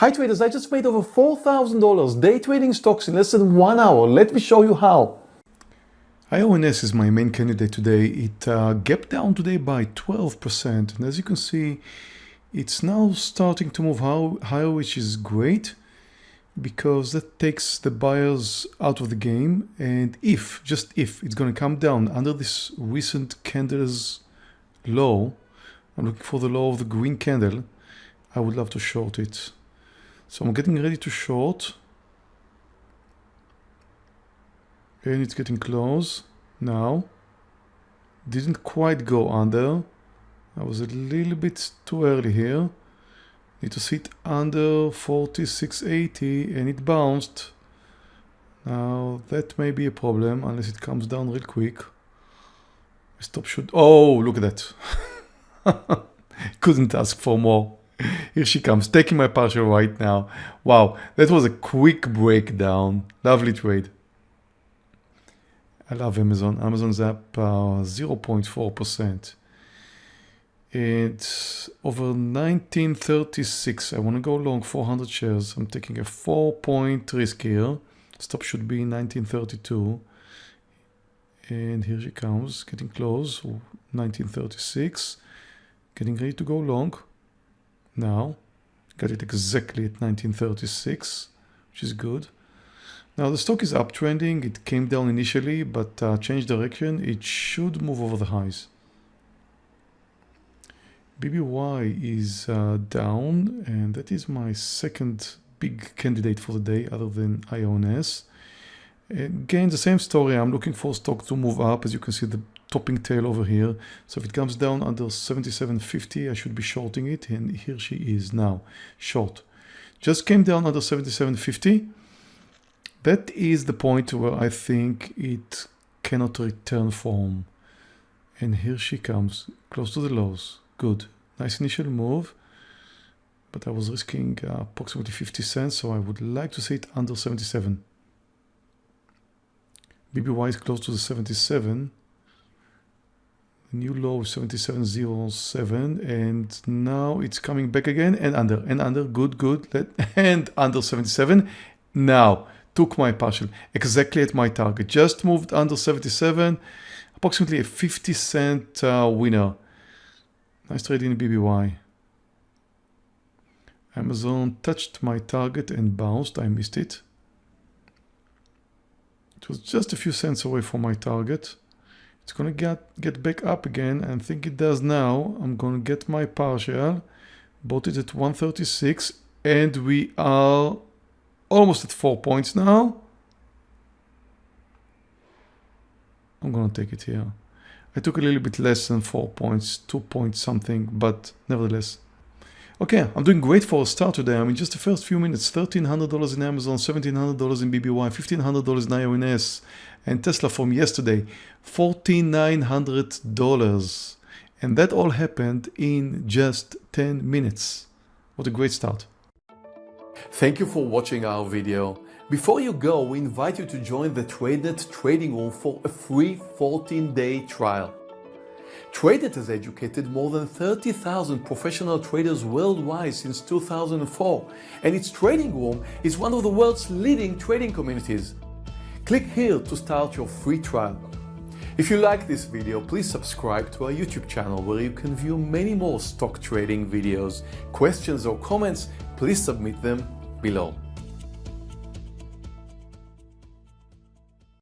Hi traders, I just made over $4,000 day trading stocks in less than one hour. Let me show you how. IONS is my main candidate today. It uh, gapped down today by 12% and as you can see it's now starting to move higher which is great because that takes the buyers out of the game and if, just if, it's going to come down under this recent candle's low, I'm looking for the low of the green candle, I would love to short it. So I'm getting ready to short. And it's getting close now. Didn't quite go under. I was a little bit too early here. Need to sit under 4680 and it bounced. Now that may be a problem unless it comes down real quick. Stop should. Oh, look at that. Couldn't ask for more. Here she comes, taking my partial right now. Wow, that was a quick breakdown. Lovely trade. I love Amazon. Amazon's up 0.4%. Uh, it's over 1936. I want to go long 400 shares. I'm taking a 4 point risk here. Stop should be 1932. And here she comes, getting close. 1936. Getting ready to go long. Now, got it exactly at 1936, which is good. Now the stock is uptrending. It came down initially, but uh, changed direction. It should move over the highs. BBY is uh, down, and that is my second big candidate for the day, other than IONS. Again, the same story. I'm looking for stock to move up. As you can see, the topping tail over here. So if it comes down under 77.50, I should be shorting it. And here she is now, short. Just came down under 77.50. That is the point where I think it cannot return form. And here she comes, close to the lows. Good. Nice initial move. But I was risking uh, approximately 50 cents, so I would like to see it under 77. BBY is close to the 77 new low 7707 and now it's coming back again and under and under good good and under 77 now took my partial exactly at my target just moved under 77 approximately a 50 cent uh, winner. Nice trade in BBY Amazon touched my target and bounced I missed it. It was just a few cents away from my target it's gonna get, get back up again and think it does now. I'm gonna get my partial, bought it at 136 and we are almost at four points now. I'm gonna take it here. I took a little bit less than four points, two points something, but nevertheless. Okay, I'm doing great for a start today. I mean, just the first few minutes, $1,300 in Amazon, $1,700 in BBY, $1,500 in IONS, and Tesla from yesterday, $4,900. And that all happened in just 10 minutes. What a great start. Thank you for watching our video. Before you go, we invite you to join the TradeNet trading room for a free 14-day trial. TradeNet has educated more than 30,000 professional traders worldwide since 2004, and its trading room is one of the world's leading trading communities. Click here to start your free trial. If you like this video, please subscribe to our YouTube channel where you can view many more stock trading videos. Questions or comments, please submit them below.